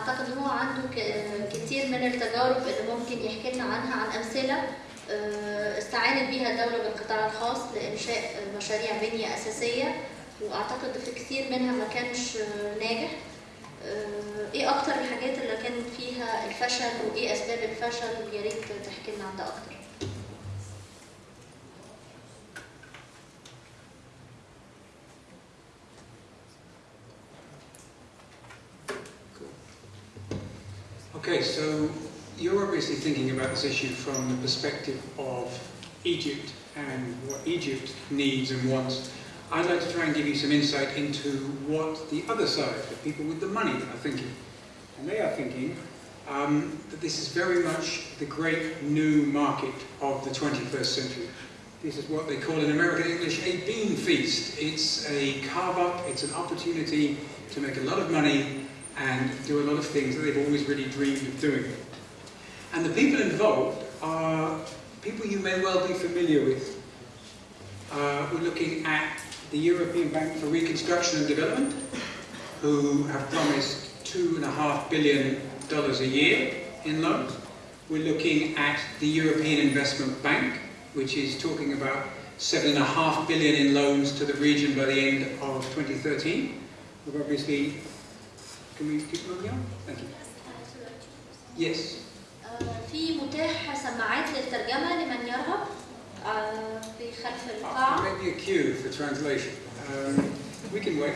أعتقد إن هو عنده كتير من التجارب اللي ممكن يحكي لنا عنها عن أمثلة آه، استعانت بيها الدولة بالقطاع الخاص لإنشاء مشاريع بنية أساسية وأعتقد في كتير منها ما كانش آه، ناجح. آه، إيه أكتر الحاجات اللي كان فيها الفشل وإيه أسباب الفشل؟ يا ريت تحكي لنا عن ده أكتر. Okay, so you're obviously thinking about this issue from the perspective of Egypt and what Egypt needs and wants. I'd like to try and give you some insight into what the other side, the people with the money, are thinking. And they are thinking um, that this is very much the great new market of the 21st century. This is what they call in American English a bean feast. It's a carve up, it's an opportunity to make a lot of money and do a lot of things that they've always really dreamed of doing. And the people involved are people you may well be familiar with. Uh, we're looking at the European Bank for Reconstruction and Development, who have promised two and a half billion dollars a year in loans. We're looking at the European Investment Bank, which is talking about seven and a half billion in loans to the region by the end of 2013. We've obviously Can we keep moving community Thank you. Yes. في متاح سماعات للترجمة لمن يرغب في خلف القاعة. Maybe a queue for translation. Um, we can wait.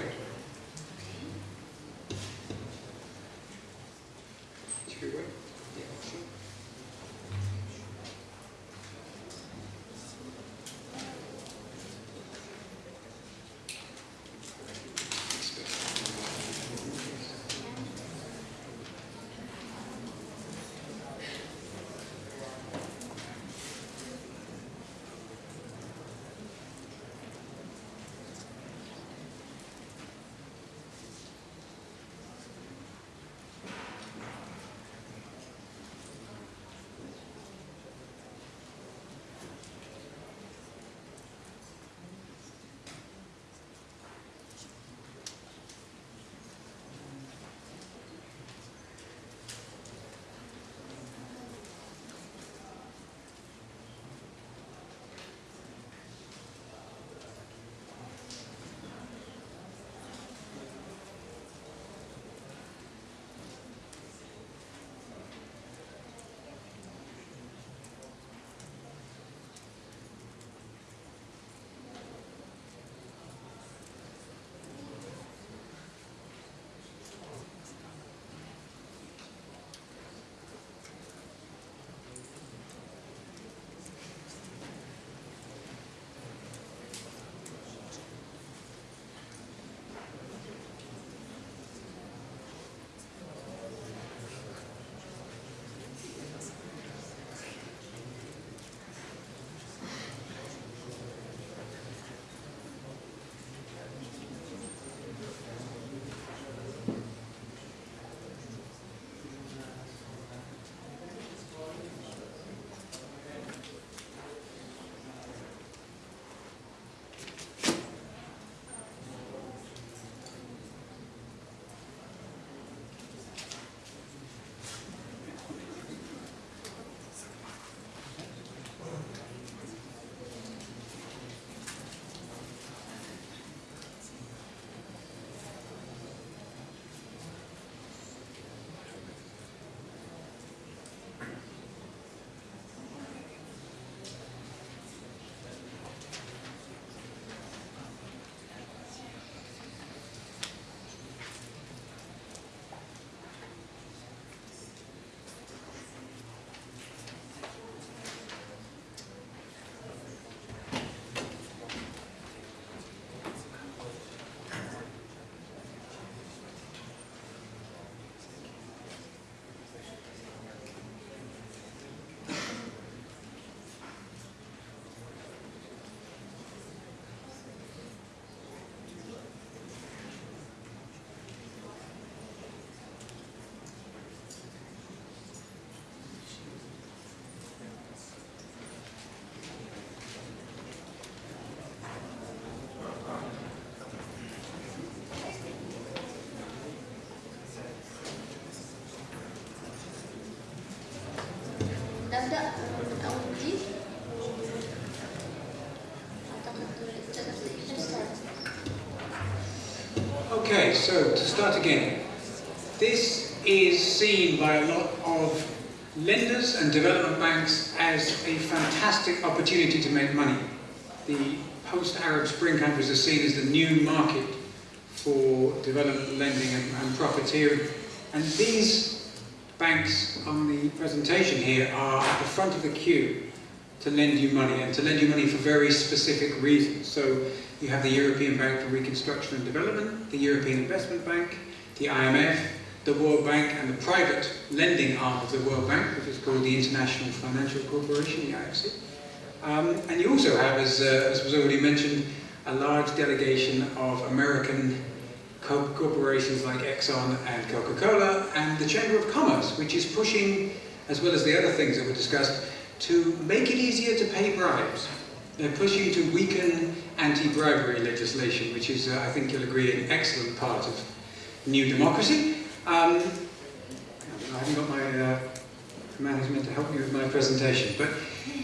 So to start again, this is seen by a lot of lenders and development banks as a fantastic opportunity to make money. The post-Arab Spring countries are seen as the new market for development lending and, and profiteering. And these banks on the presentation here are at the front of the queue to lend you money and to lend you money for very specific reasons. So you have the European Bank for Reconstruction and Development, the European Investment Bank, the IMF, the World Bank and the private lending arm of the World Bank, which is called the International Financial Corporation, the IFC. Um, and you also have, as, uh, as was already mentioned, a large delegation of American co corporations like Exxon and Coca-Cola, and the Chamber of Commerce, which is pushing, as well as the other things that were discussed, to make it easier to pay bribes. They're pushing to weaken anti-bribery legislation, which is, uh, I think you'll agree, an excellent part of new democracy. Um, I haven't got my uh, management to help me with my presentation, but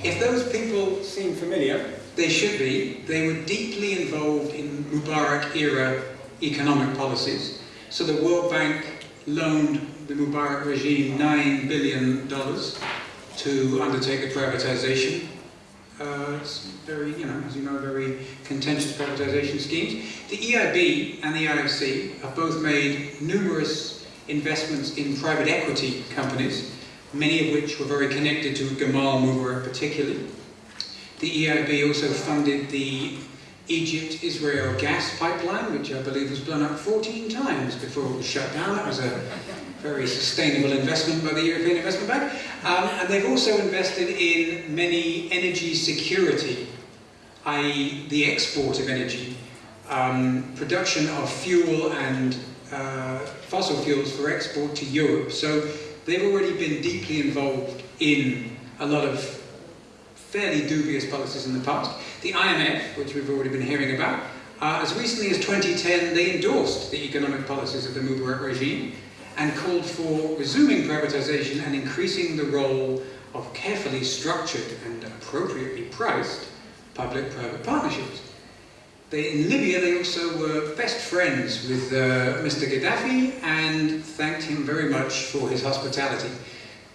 if those people seem familiar, they should be. They were deeply involved in Mubarak-era economic policies. So the World Bank loaned the Mubarak regime $9 billion to undertake a privatization. Uh, it's very, you know, as you know, very contentious privatization schemes. The EIB and the IFC have both made numerous investments in private equity companies, many of which were very connected to Gamal Mubarak particularly. The EIB also funded the Egypt-Israel gas pipeline, which I believe was blown up 14 times before it was shut down. That was a very sustainable investment by the European Investment Bank. Um, and they've also invested in many energy security, i.e. the export of energy, um, production of fuel and uh, fossil fuels for export to Europe. So they've already been deeply involved in a lot of fairly dubious policies in the past. The IMF, which we've already been hearing about, uh, as recently as 2010, they endorsed the economic policies of the Mubarak regime and called for resuming privatization and increasing the role of carefully structured and appropriately priced public-private partnerships. They, in Libya, they also were best friends with uh, Mr. Gaddafi and thanked him very much for his hospitality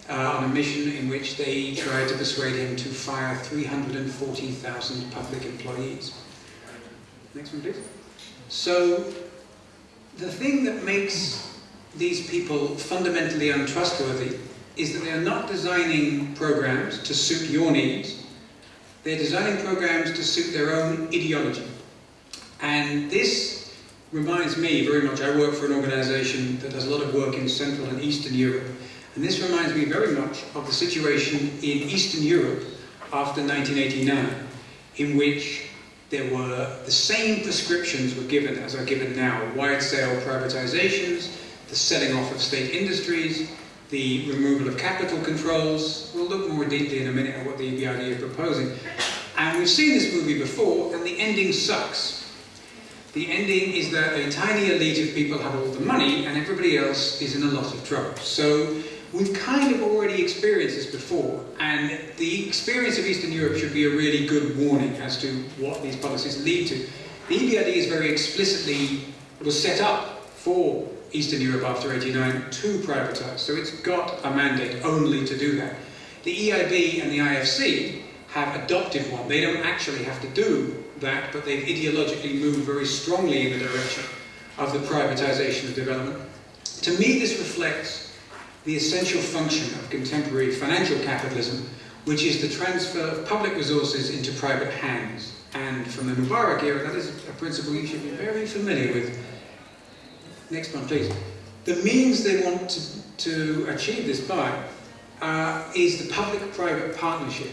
uh, on a mission in which they tried to persuade him to fire 340,000 public employees. Next one, please. So, the thing that makes these people fundamentally untrustworthy is that they are not designing programs to suit your needs, they're designing programs to suit their own ideology. And this reminds me very much, I work for an organization that does a lot of work in Central and Eastern Europe, and this reminds me very much of the situation in Eastern Europe after 1989, in which there were the same prescriptions were given as are given now, wide-scale privatizations, the selling off of state industries, the removal of capital controls. We'll look more deeply in a minute at what the EBRD is proposing. And we've seen this movie before, and the ending sucks. The ending is that a tiny elite of people have all the money, and everybody else is in a lot of trouble. So We've kind of already experienced this before, and the experience of Eastern Europe should be a really good warning as to what these policies lead to. The EBRD is very explicitly, was set up for Eastern Europe after 89 to privatise, so it's got a mandate only to do that. The EIB and the IFC have adopted one. They don't actually have to do that, but they've ideologically moved very strongly in the direction of the privatisation of development. To me, this reflects the essential function of contemporary financial capitalism, which is the transfer of public resources into private hands. And from the Mubarak era, that is a principle you should be very familiar with. Next one, please. The means they want to, to achieve this by uh, is the public-private partnership.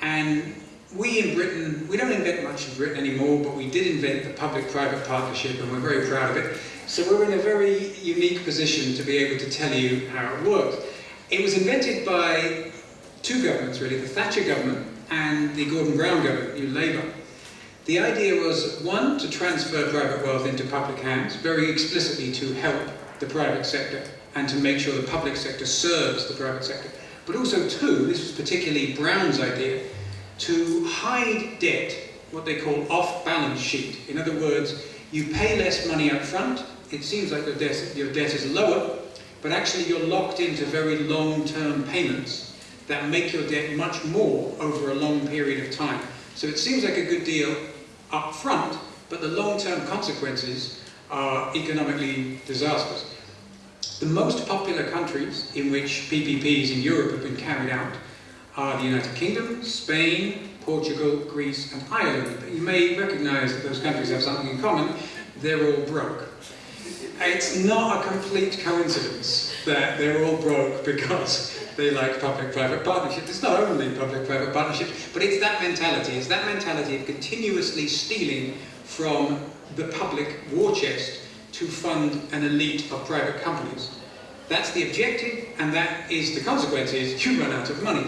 And we in Britain, we don't invent much in Britain anymore, but we did invent the public-private partnership and we're very proud of it. So we're in a very unique position to be able to tell you how it works. It was invented by two governments really, the Thatcher government and the Gordon Brown government, New Labour. The idea was, one, to transfer private wealth into public hands, very explicitly to help the private sector and to make sure the public sector serves the private sector. But also, two, this was particularly Brown's idea, to hide debt, what they call off-balance sheet. In other words, you pay less money up front, it seems like your debt, your debt is lower, but actually you're locked into very long-term payments that make your debt much more over a long period of time. So it seems like a good deal up front, but the long-term consequences are economically disastrous. The most popular countries in which PPPs in Europe have been carried out are the United Kingdom, Spain, Portugal, Greece and Ireland. But You may recognise that those countries have something in common. They're all broke. It's not a complete coincidence that they're all broke because they like public-private partnership. It's not only public-private partnership, but it's that mentality. It's that mentality of continuously stealing from the public war chest to fund an elite of private companies. That's the objective, and that is the consequence is you run out of money.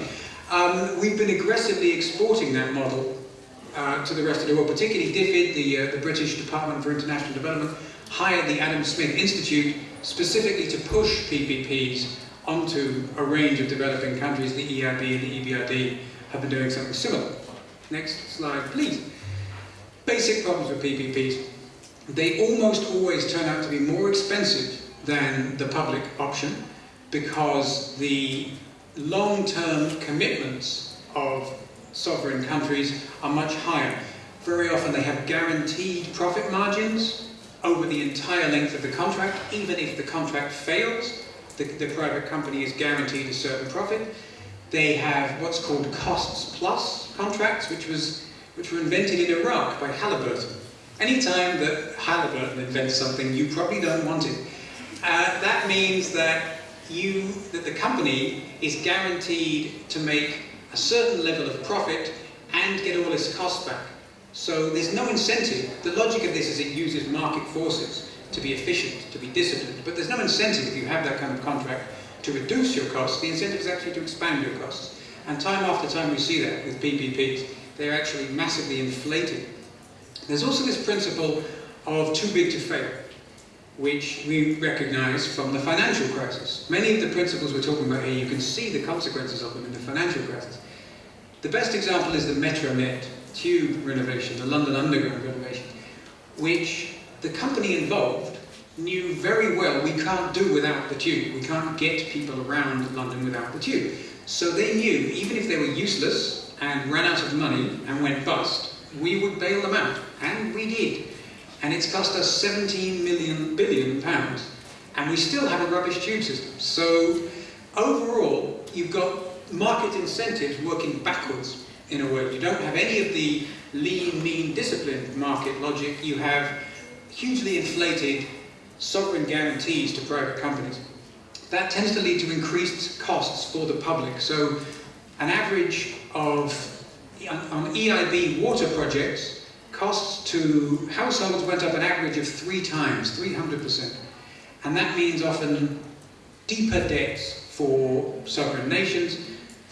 Um, we've been aggressively exporting that model uh, to the rest of the world, particularly DFID, the, uh, the British Department for International Development, hired the Adam Smith Institute specifically to push PPPs onto a range of developing countries. The EIB and the EBRD have been doing something similar. Next slide, please. Basic problems with PPPs. They almost always turn out to be more expensive than the public option because the long-term commitments of sovereign countries are much higher. Very often they have guaranteed profit margins over the entire length of the contract, even if the contract fails, the, the private company is guaranteed a certain profit. They have what's called costs plus contracts, which was which were invented in Iraq by Halliburton. Anytime that Halliburton invents something, you probably don't want it. Uh, that means that you, that the company is guaranteed to make a certain level of profit and get all its costs back. So there's no incentive. The logic of this is it uses market forces to be efficient, to be disciplined, but there's no incentive if you have that kind of contract to reduce your costs. The incentive is actually to expand your costs. And time after time we see that with PPPs. They're actually massively inflated. There's also this principle of too big to fail which we recognize from the financial crisis. Many of the principles we're talking about here, you can see the consequences of them in the financial crisis. The best example is the Metronet tube renovation, the London Underground renovation, which the company involved knew very well we can't do without the tube. We can't get people around London without the tube. So they knew, even if they were useless and ran out of money and went bust, we would bail them out. And we did and it's cost us 17 million billion pounds, and we still have a rubbish tube system. So overall, you've got market incentives working backwards in a word. You don't have any of the lean, mean, disciplined market logic. You have hugely inflated sovereign guarantees to private companies. That tends to lead to increased costs for the public. So an average of, on EIB water projects, costs to households went up an average of three times, 300%. And that means often deeper debts for sovereign nations.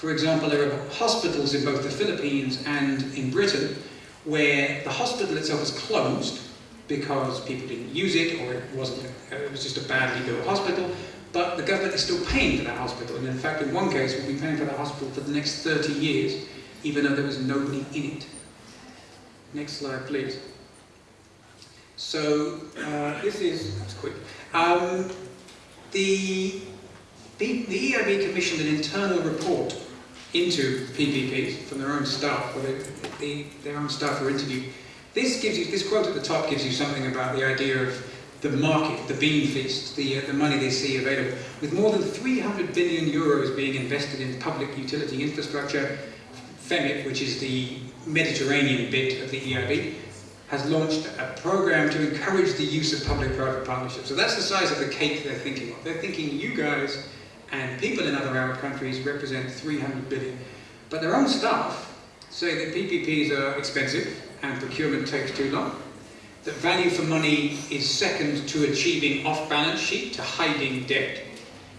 For example, there are hospitals in both the Philippines and in Britain where the hospital itself was closed because people didn't use it or it wasn't it was just a badly built hospital but the government is still paying for that hospital and in fact in one case we'll be paying for that hospital for the next 30 years even though there was nobody in it Next slide, please. So uh, this is, that's quick. Um, the, the, the EIB commissioned an internal report into PPPs from their own staff, or their own staff are interviewed. This gives you, this quote at the top gives you something about the idea of the market, the bean feast, the, uh, the money they see available. With more than 300 billion euros being invested in public utility infrastructure, FEMIP, which is the Mediterranean bit of the EIB, has launched a program to encourage the use of public-private partnerships. So that's the size of the cake they're thinking of. They're thinking you guys and people in other Arab countries represent 300 billion. But their own staff say that PPPs are expensive and procurement takes too long. That value for money is second to achieving off-balance sheet, to hiding debt.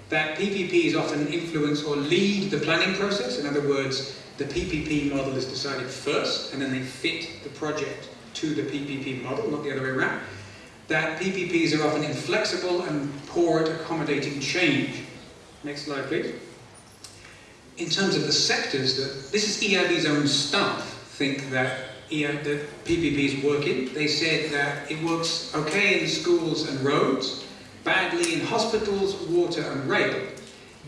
That PPPs often influence or lead the planning process. In other words, the PPP model is decided first, and then they fit the project to the PPP model, not the other way around. That PPPs are often inflexible and poor at accommodating change. Next slide, please. In terms of the sectors, that this is EIB's own staff think that EO, that PPP is working. They said that it works okay in schools and roads, badly in hospitals, water and rail.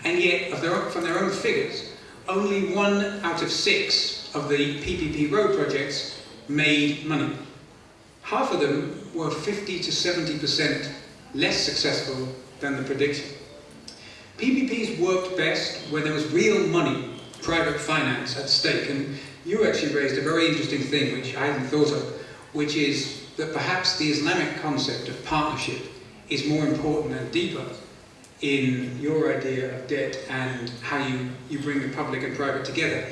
And yet, their, from their own figures, only one out of six of the PPP road projects made money. Half of them were 50 to 70% less successful than the prediction. PPPs worked best where there was real money, private finance at stake. And you actually raised a very interesting thing, which I hadn't thought of, which is that perhaps the Islamic concept of partnership is more important and deeper in your idea of debt and how you, you bring the public and private together.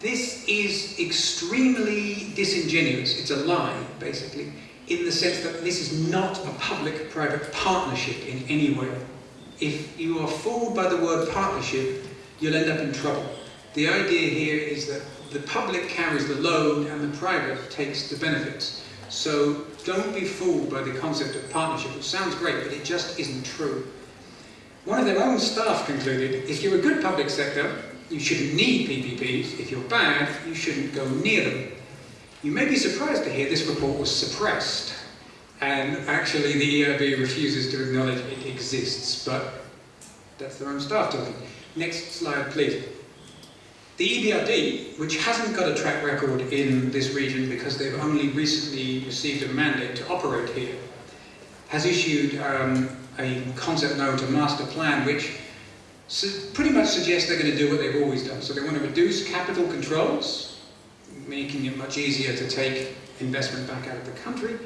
This is extremely disingenuous, it's a lie, basically, in the sense that this is not a public-private partnership in any way. If you are fooled by the word partnership, you'll end up in trouble. The idea here is that the public carries the load and the private takes the benefits. So don't be fooled by the concept of partnership, which sounds great, but it just isn't true. One of their own staff concluded, if you're a good public sector, you shouldn't need PPPs. If you're bad, you shouldn't go near them. You may be surprised to hear this report was suppressed. And actually the EIB refuses to acknowledge it exists, but that's their own staff talking. Next slide, please. The EBRD, which hasn't got a track record in this region because they've only recently received a mandate to operate here, has issued um, a concept note, a master plan, which pretty much suggests they're going to do what they've always done. So they want to reduce capital controls, making it much easier to take investment back out of the country.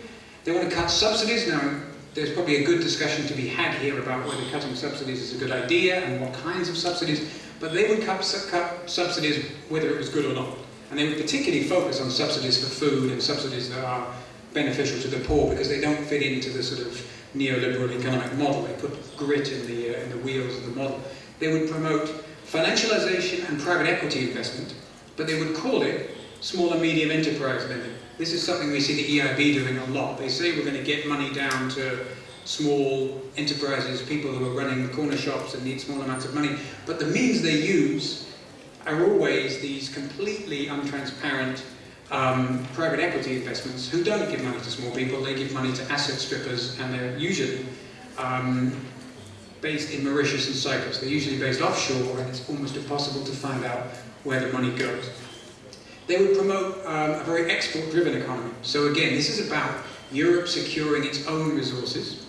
They want to cut subsidies. Now, there's probably a good discussion to be had here about whether cutting subsidies is a good idea and what kinds of subsidies, but they would cut, cut subsidies whether it was good or not. And they would particularly focus on subsidies for food and subsidies that are beneficial to the poor because they don't fit into the sort of neoliberal economic model. They put grit in the, uh, in the wheels of the model. They would promote financialization and private equity investment, but they would call it small and medium enterprise lending. This is something we see the EIB doing a lot. They say we're going to get money down to small enterprises, people who are running corner shops and need small amounts of money, but the means they use are always these completely untransparent um, private equity investments who don't give money to small people, they give money to asset strippers and they're usually um, based in Mauritius and Cyprus. They're usually based offshore and it's almost impossible to find out where the money goes. They would promote um, a very export-driven economy. So again, this is about Europe securing its own resources,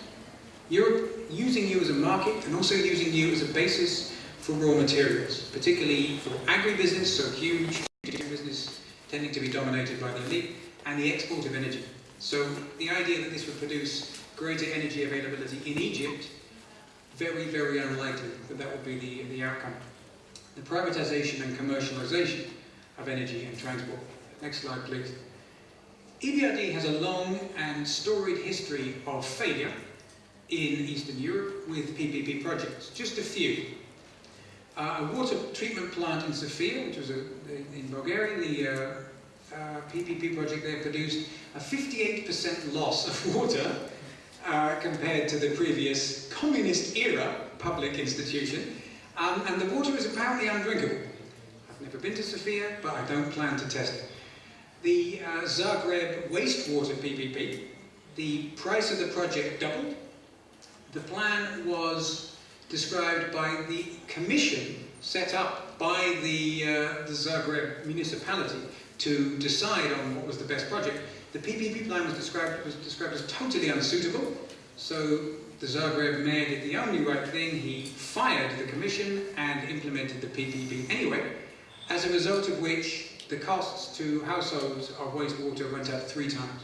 Europe using you as a market and also using you as a basis for raw materials, particularly for agribusiness, so huge business tending to be dominated by the elite, and the export of energy. So the idea that this would produce greater energy availability in Egypt very, very unlikely that that would be the, the outcome. The privatization and commercialization of energy and transport. Next slide, please. EBRD has a long and storied history of failure in Eastern Europe with PPP projects. Just a few. Uh, a water treatment plant in Sofia, which was a, in Bulgaria, the uh, uh, PPP project there produced a 58% loss of water uh, compared to the previous communist era public institution, um, and the water is apparently undrinkable. Never been to Sofia, but I don't plan to test it. The uh, Zagreb wastewater PPP, the price of the project doubled. The plan was described by the commission set up by the, uh, the Zagreb municipality to decide on what was the best project. The PPP plan was described, was described as totally unsuitable, so the Zagreb mayor did the only right thing, he fired the commission and implemented the PPP anyway, as a result of which the costs to households of wastewater went up three times.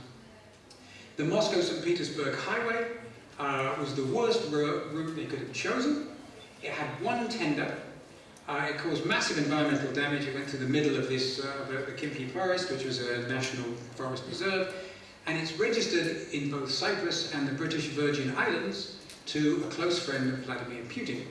The Moscow-St. Petersburg highway uh, was the worst route they could have chosen. It had one tender. Uh, it caused massive environmental damage. It went through the middle of this, uh, the, the Khimki Forest, which was a national forest reserve, and it's registered in both Cyprus and the British Virgin Islands to a close friend of Vladimir Putin.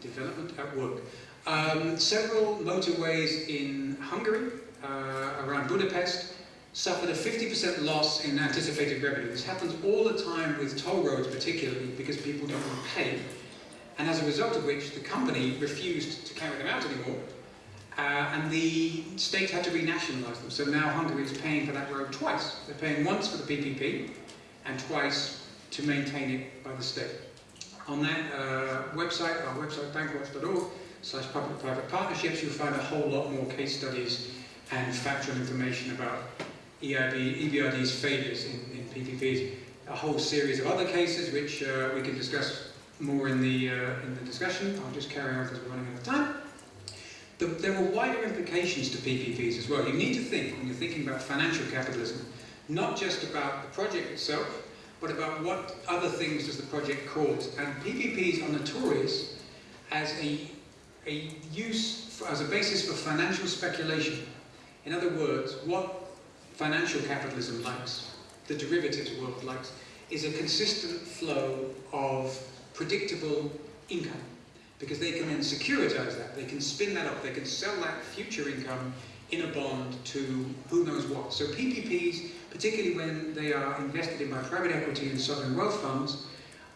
Development at work. Um, several motorways in Hungary, uh, around Budapest, suffered a 50% loss in anticipated revenue. This happens all the time with toll roads particularly because people don't want to pay. And as a result of which, the company refused to carry them out anymore Uh, and the state had to renationalise them. So now Hungary is paying for that road twice. They're paying once for the PPP and twice to maintain it by the state. On that uh, website, our website, bankwatch.org, slash public-private partnerships, you'll find a whole lot more case studies and factual information about EIB, EBRD's failures in, in PPPs. A whole series of other cases which uh, we can discuss more in the, uh, in the discussion. I'll just carry on because we're running out of time. The, there are wider implications to PPPs as well. You need to think, when you're thinking about financial capitalism, not just about the project itself, but about what other things does the project cause. And PPPs are notorious as a, a use, for, as a basis for financial speculation. In other words, what financial capitalism likes, the derivatives world likes, is a consistent flow of predictable income because they can then securitize that. They can spin that up. They can sell that future income in a bond to who knows what. So PPPs, particularly when they are invested in by private equity and sovereign wealth funds,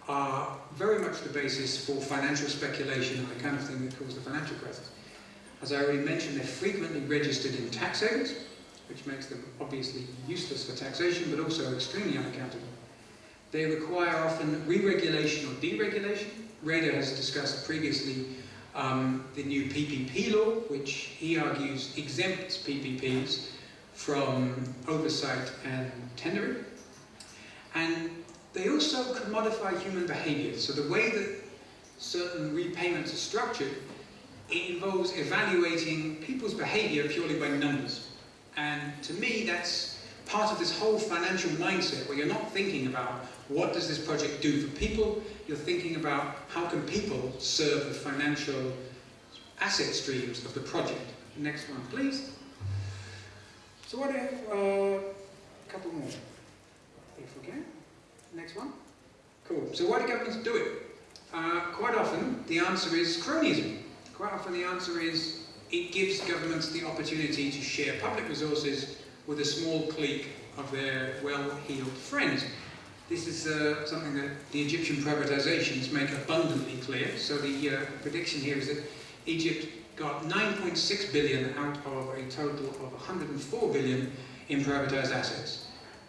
are very much the basis for financial speculation and the kind of thing that caused the financial crisis. As I already mentioned, they're frequently registered in tax havens, which makes them obviously useless for taxation, but also extremely unaccountable. They require often re-regulation or deregulation, Rader has discussed previously um, the new PPP law, which he argues exempts PPPs from oversight and tendering. And they also commodify human behavior. So the way that certain repayments are structured, it involves evaluating people's behavior purely by numbers. And to me, that's part of this whole financial mindset where you're not thinking about what does this project do for people, you're thinking about how can people serve the financial asset streams of the project. Next one, please. So what if, uh, a couple more, if we can. Next one. Cool. So why do governments do it? Uh, quite often, the answer is cronyism. Quite often the answer is it gives governments the opportunity to share public resources with a small clique of their well-heeled friends. This is uh, something that the Egyptian privatizations make abundantly clear. So the uh, prediction here is that Egypt got 9.6 billion out of a total of 104 billion in privatized assets.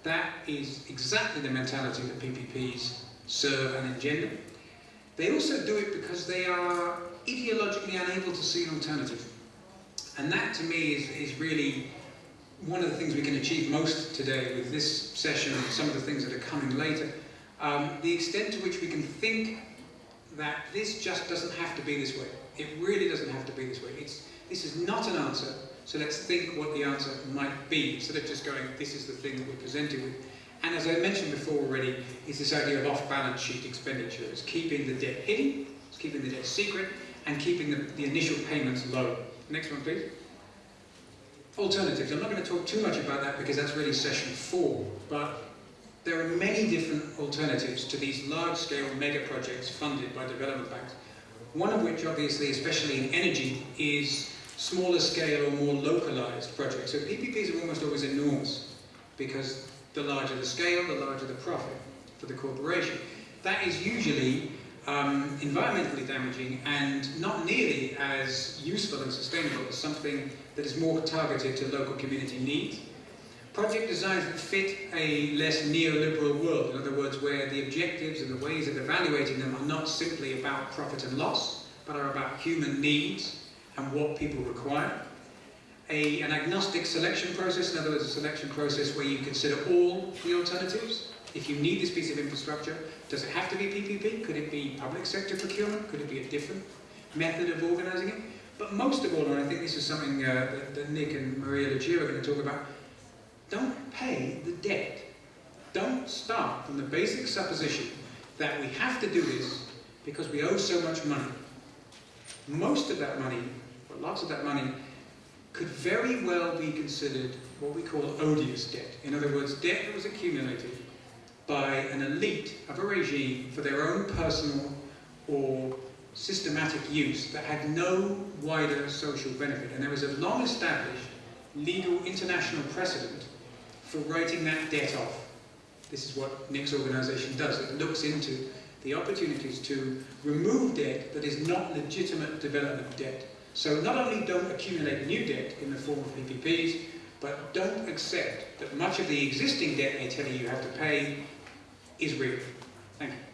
That is exactly the mentality that PPPs serve and engender. They also do it because they are ideologically unable to see an alternative. And that to me is, is really one of the things we can achieve most today with this session and some of the things that are coming later, um, the extent to which we can think that this just doesn't have to be this way. It really doesn't have to be this way. It's, this is not an answer, so let's think what the answer might be, instead of just going, this is the thing that we're presented with. And as I mentioned before already, is this idea of off-balance sheet expenditure. It's keeping the debt hidden, it's keeping the debt secret, and keeping the, the initial payments low. Next one, please alternatives. I'm not going to talk too much about that because that's really session four, but there are many different alternatives to these large-scale mega projects funded by development banks. One of which, obviously, especially in energy, is smaller scale or more localized projects. So PPPs are almost always enormous because the larger the scale, the larger the profit for the corporation. That is usually um, environmentally damaging and not nearly as useful and sustainable as something that is more targeted to local community needs. Project designs that fit a less neoliberal world, in other words, where the objectives and the ways of evaluating them are not simply about profit and loss, but are about human needs and what people require. A, an agnostic selection process, in other words, a selection process where you consider all the alternatives, if you need this piece of infrastructure, does it have to be PPP? Could it be public sector procurement? Could it be a different method of organising it? But most of all, and I think this is something uh, that, that, Nick and Maria Leggia are going to talk about, don't pay the debt. Don't start from the basic supposition that we have to do this because we owe so much money. Most of that money, or lots of that money, could very well be considered what we call odious debt. In other words, debt that was accumulated by an elite of a regime for their own personal or systematic use that had no wider social benefit. And there is a long established legal international precedent for writing that debt off. This is what Nick's organisation does. It looks into the opportunities to remove debt that is not legitimate development debt. So not only don't accumulate new debt in the form of PPPs, but don't accept that much of the existing debt they're telling you have to pay is real. Thank you.